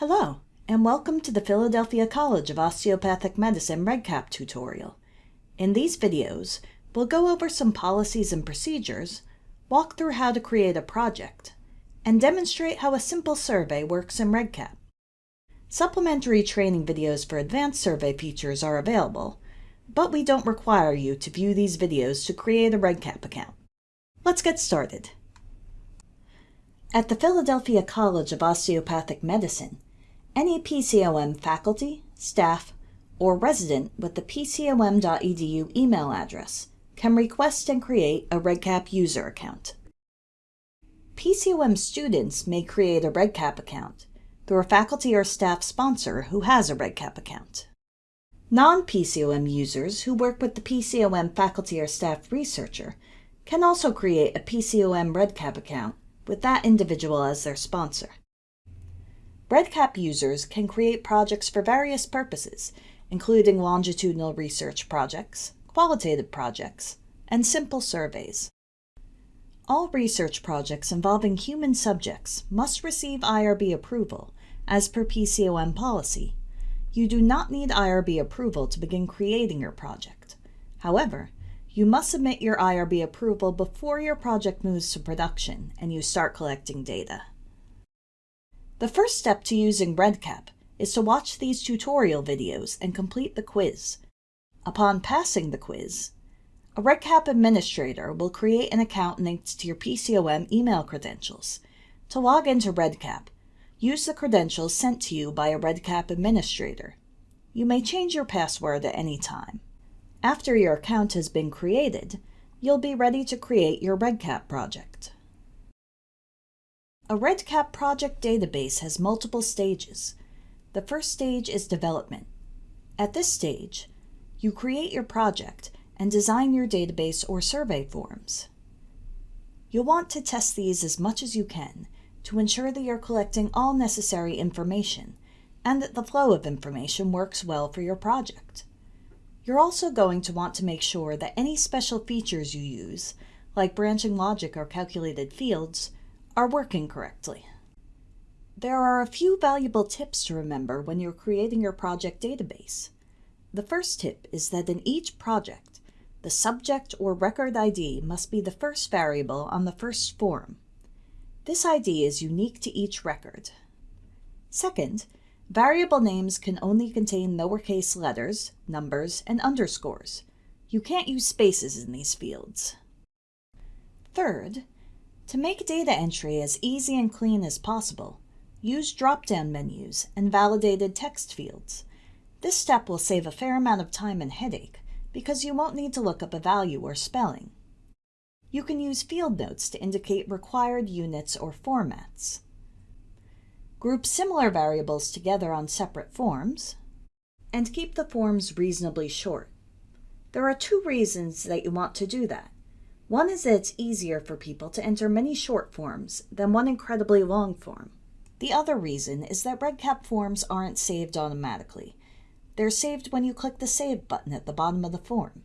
Hello, and welcome to the Philadelphia College of Osteopathic Medicine REDCap tutorial. In these videos, we'll go over some policies and procedures, walk through how to create a project, and demonstrate how a simple survey works in REDCap. Supplementary training videos for advanced survey features are available, but we don't require you to view these videos to create a REDCap account. Let's get started. At the Philadelphia College of Osteopathic Medicine, any PCOM faculty, staff, or resident with the pcom.edu email address can request and create a REDCap user account. PCOM students may create a REDCap account through a faculty or staff sponsor who has a REDCap account. Non-PCOM users who work with the PCOM faculty or staff researcher can also create a PCOM REDCap account with that individual as their sponsor. REDCap users can create projects for various purposes, including longitudinal research projects, qualitative projects, and simple surveys. All research projects involving human subjects must receive IRB approval, as per PCOM policy. You do not need IRB approval to begin creating your project. However, you must submit your IRB approval before your project moves to production and you start collecting data. The first step to using REDCap is to watch these tutorial videos and complete the quiz. Upon passing the quiz, a REDCap administrator will create an account linked to your PCOM email credentials. To log into REDCap, use the credentials sent to you by a REDCap administrator. You may change your password at any time. After your account has been created, you'll be ready to create your REDCap project. A REDCap project database has multiple stages. The first stage is development. At this stage, you create your project and design your database or survey forms. You'll want to test these as much as you can to ensure that you're collecting all necessary information and that the flow of information works well for your project. You're also going to want to make sure that any special features you use, like branching logic or calculated fields, are working correctly. There are a few valuable tips to remember when you're creating your project database. The first tip is that in each project, the subject or record ID must be the first variable on the first form. This ID is unique to each record. Second, variable names can only contain lowercase letters, numbers, and underscores. You can't use spaces in these fields. Third, to make data entry as easy and clean as possible, use drop-down menus and validated text fields. This step will save a fair amount of time and headache because you won't need to look up a value or spelling. You can use field notes to indicate required units or formats. Group similar variables together on separate forms, and keep the forms reasonably short. There are two reasons that you want to do that. One is that it's easier for people to enter many short forms than one incredibly long form. The other reason is that REDCap forms aren't saved automatically. They're saved when you click the Save button at the bottom of the form.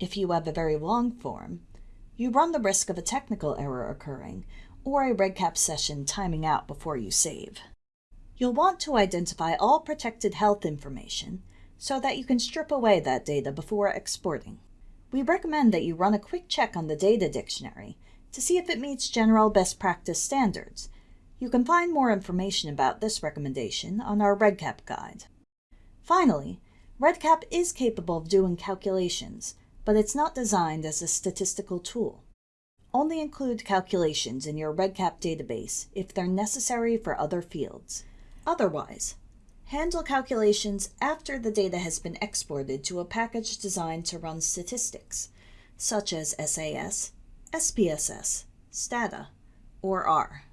If you have a very long form, you run the risk of a technical error occurring or a REDCap session timing out before you save. You'll want to identify all protected health information so that you can strip away that data before exporting we recommend that you run a quick check on the data dictionary to see if it meets general best practice standards. You can find more information about this recommendation on our REDCap guide. Finally, REDCap is capable of doing calculations, but it's not designed as a statistical tool. Only include calculations in your REDCap database if they're necessary for other fields. Otherwise, Handle calculations after the data has been exported to a package designed to run statistics, such as SAS, SPSS, STATA, or R.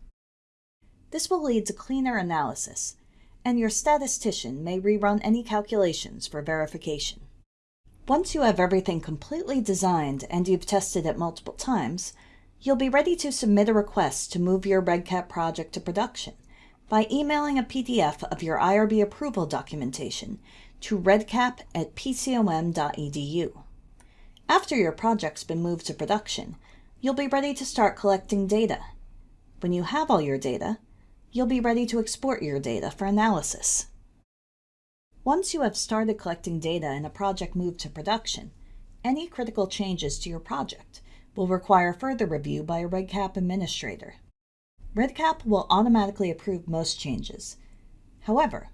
This will lead to cleaner analysis, and your statistician may rerun any calculations for verification. Once you have everything completely designed and you've tested it multiple times, you'll be ready to submit a request to move your REDCap project to production by emailing a PDF of your IRB approval documentation to redcap at pcom.edu. After your project's been moved to production, you'll be ready to start collecting data. When you have all your data, you'll be ready to export your data for analysis. Once you have started collecting data and a project moved to production, any critical changes to your project will require further review by a REDCap administrator. REDCap will automatically approve most changes. However,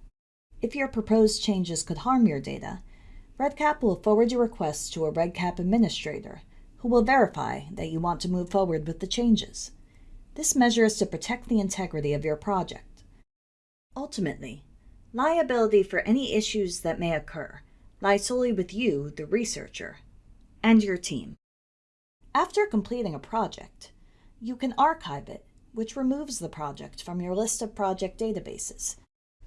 if your proposed changes could harm your data, REDCap will forward your request to a REDCap administrator who will verify that you want to move forward with the changes. This measure is to protect the integrity of your project. Ultimately, liability for any issues that may occur lies solely with you, the researcher, and your team. After completing a project, you can archive it, which removes the project from your list of project databases.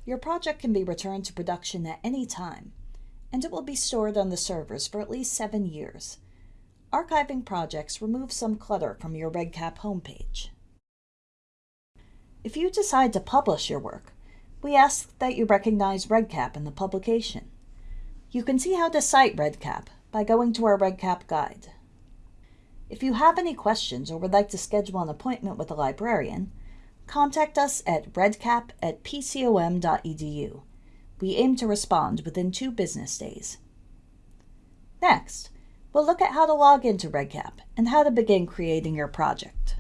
Your project can be returned to production at any time, and it will be stored on the servers for at least seven years. Archiving projects removes some clutter from your REDCap homepage. If you decide to publish your work, we ask that you recognize REDCap in the publication. You can see how to cite REDCap by going to our REDCap guide. If you have any questions or would like to schedule an appointment with a librarian, contact us at redcap at pcom.edu. We aim to respond within two business days. Next, we'll look at how to log into REDCap and how to begin creating your project.